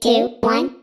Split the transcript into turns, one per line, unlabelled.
two, one.